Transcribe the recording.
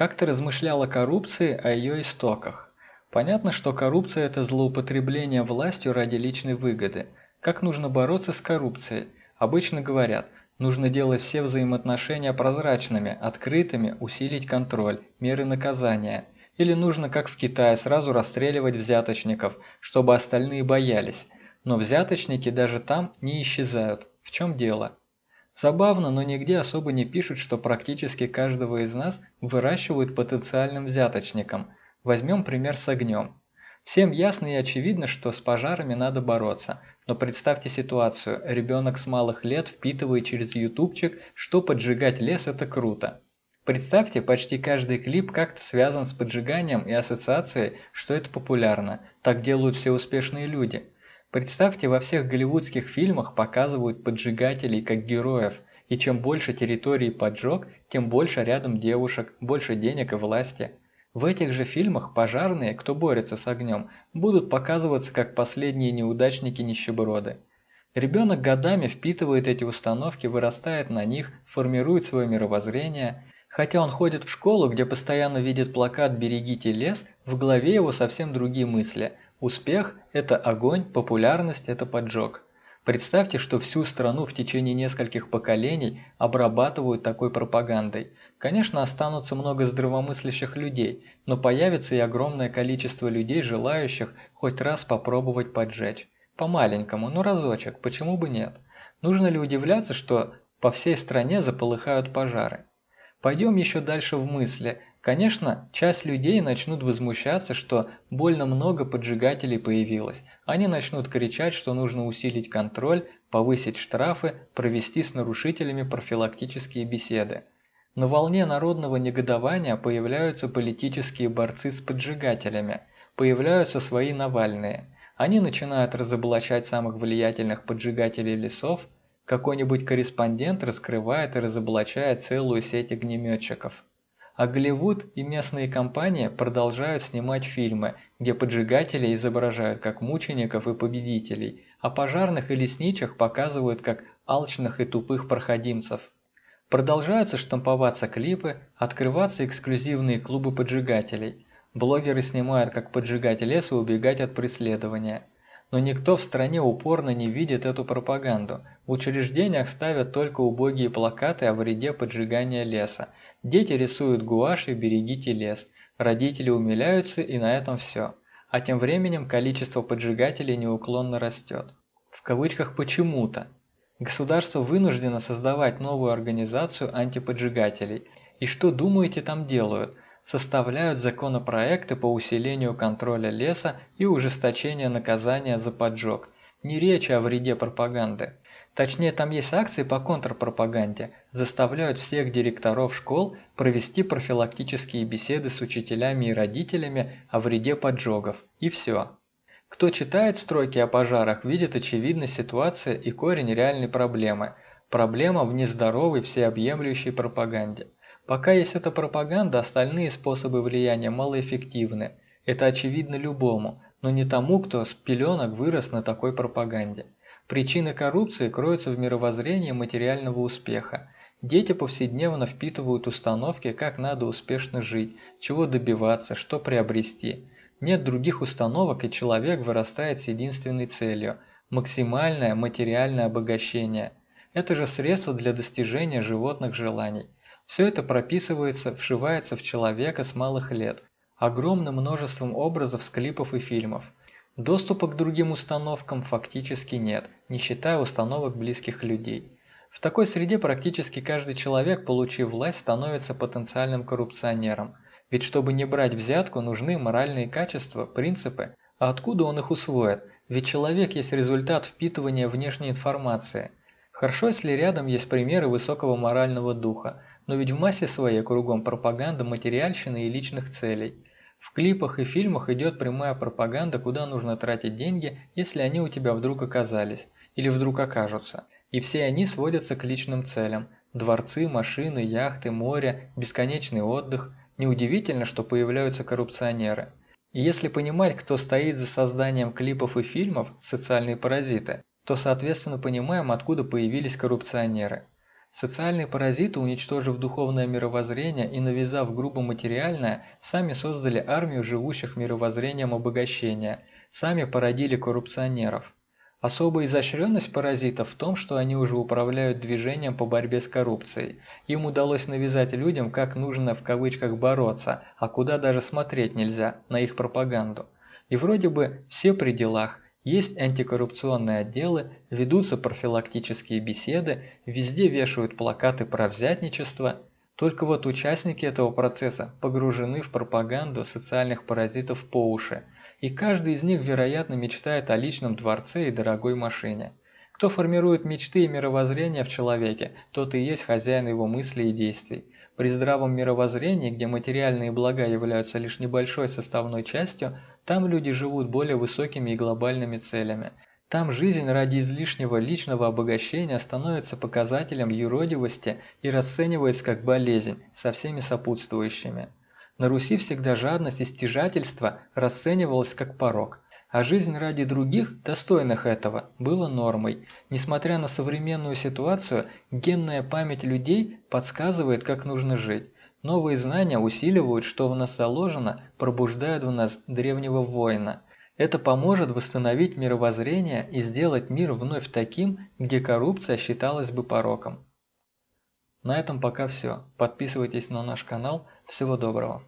Как-то размышлял о коррупции, о ее истоках. Понятно, что коррупция – это злоупотребление властью ради личной выгоды. Как нужно бороться с коррупцией? Обычно говорят, нужно делать все взаимоотношения прозрачными, открытыми, усилить контроль, меры наказания. Или нужно, как в Китае, сразу расстреливать взяточников, чтобы остальные боялись. Но взяточники даже там не исчезают. В чем дело? Забавно, но нигде особо не пишут, что практически каждого из нас выращивают потенциальным взяточником. Возьмем пример с огнем. Всем ясно и очевидно, что с пожарами надо бороться. Но представьте ситуацию, ребенок с малых лет впитывает через ютубчик, что поджигать лес это круто. Представьте, почти каждый клип как-то связан с поджиганием и ассоциацией, что это популярно. Так делают все успешные люди. Представьте, во всех голливудских фильмах показывают поджигателей как героев, и чем больше территорий поджог, тем больше рядом девушек, больше денег и власти. В этих же фильмах пожарные, кто борется с огнем, будут показываться как последние неудачники-нищеброды. Ребенок годами впитывает эти установки, вырастает на них, формирует свое мировоззрение. Хотя он ходит в школу, где постоянно видит плакат «Берегите лес», в голове его совсем другие мысли – Успех – это огонь, популярность – это поджог. Представьте, что всю страну в течение нескольких поколений обрабатывают такой пропагандой. Конечно, останутся много здравомыслящих людей, но появится и огромное количество людей, желающих хоть раз попробовать поджечь. По-маленькому, но разочек, почему бы нет? Нужно ли удивляться, что по всей стране заполыхают пожары? Пойдем еще дальше в мысли – Конечно, часть людей начнут возмущаться, что больно много поджигателей появилось. Они начнут кричать, что нужно усилить контроль, повысить штрафы, провести с нарушителями профилактические беседы. На волне народного негодования появляются политические борцы с поджигателями, появляются свои Навальные. Они начинают разоблачать самых влиятельных поджигателей лесов, какой-нибудь корреспондент раскрывает и разоблачает целую сеть огнеметчиков. А Голливуд и местные компании продолжают снимать фильмы, где поджигателей изображают как мучеников и победителей, а пожарных и лесничек показывают как алчных и тупых проходимцев. Продолжаются штамповаться клипы, открываться эксклюзивные клубы поджигателей. Блогеры снимают, как поджигать лес и убегать от преследования. Но никто в стране упорно не видит эту пропаганду. В учреждениях ставят только убогие плакаты о вреде поджигания леса, Дети рисуют гуашью «Берегите лес», родители умиляются и на этом все. А тем временем количество поджигателей неуклонно растет. В кавычках «почему-то». Государство вынуждено создавать новую организацию антиподжигателей. И что думаете там делают? Составляют законопроекты по усилению контроля леса и ужесточения наказания за поджог. Не речи о вреде пропаганды. Точнее, там есть акции по контрпропаганде, заставляют всех директоров школ провести профилактические беседы с учителями и родителями о вреде поджогов. И все. Кто читает строки о пожарах, видит очевидность ситуации и корень реальной проблемы. Проблема в нездоровой всеобъемлющей пропаганде. Пока есть эта пропаганда, остальные способы влияния малоэффективны. Это очевидно любому, но не тому, кто с пеленок вырос на такой пропаганде. Причины коррупции кроются в мировоззрении материального успеха. Дети повседневно впитывают установки, как надо успешно жить, чего добиваться, что приобрести. Нет других установок, и человек вырастает с единственной целью – максимальное материальное обогащение. Это же средство для достижения животных желаний. Все это прописывается, вшивается в человека с малых лет, огромным множеством образов с клипов и фильмов – Доступа к другим установкам фактически нет, не считая установок близких людей. В такой среде практически каждый человек, получив власть, становится потенциальным коррупционером. Ведь чтобы не брать взятку, нужны моральные качества, принципы. А откуда он их усвоит? Ведь человек есть результат впитывания внешней информации. Хорошо, если рядом есть примеры высокого морального духа, но ведь в массе своей кругом пропаганда материальщины и личных целей – в клипах и фильмах идет прямая пропаганда, куда нужно тратить деньги, если они у тебя вдруг оказались, или вдруг окажутся. И все они сводятся к личным целям. Дворцы, машины, яхты, море, бесконечный отдых. Неудивительно, что появляются коррупционеры. И если понимать, кто стоит за созданием клипов и фильмов, социальные паразиты, то соответственно понимаем, откуда появились коррупционеры. Социальные паразиты, уничтожив духовное мировоззрение и навязав грубо материальное, сами создали армию живущих мировоззрением обогащения, сами породили коррупционеров. Особая изощренность паразитов в том, что они уже управляют движением по борьбе с коррупцией. Им удалось навязать людям, как нужно в кавычках бороться, а куда даже смотреть нельзя, на их пропаганду. И вроде бы все при делах, есть антикоррупционные отделы, ведутся профилактические беседы, везде вешают плакаты про взятничество. Только вот участники этого процесса погружены в пропаганду социальных паразитов по уши – и каждый из них, вероятно, мечтает о личном дворце и дорогой машине. Кто формирует мечты и мировоззрение в человеке, тот и есть хозяин его мыслей и действий. При здравом мировоззрении, где материальные блага являются лишь небольшой составной частью, там люди живут более высокими и глобальными целями. Там жизнь ради излишнего личного обогащения становится показателем юродивости и расценивается как болезнь со всеми сопутствующими. На Руси всегда жадность и стяжательство расценивалось как порок, а жизнь ради других, достойных этого, была нормой. Несмотря на современную ситуацию, генная память людей подсказывает, как нужно жить. Новые знания усиливают, что в нас заложено, пробуждают в нас древнего воина. Это поможет восстановить мировоззрение и сделать мир вновь таким, где коррупция считалась бы пороком. На этом пока все. Подписывайтесь на наш канал. Всего доброго.